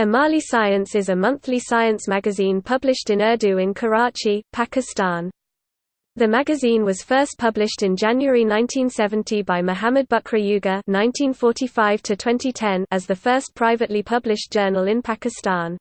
Amali Science is a monthly science magazine published in Urdu in Karachi, Pakistan. The magazine was first published in January 1970 by Muhammad Bukra Yuga 1945 as the first privately published journal in Pakistan.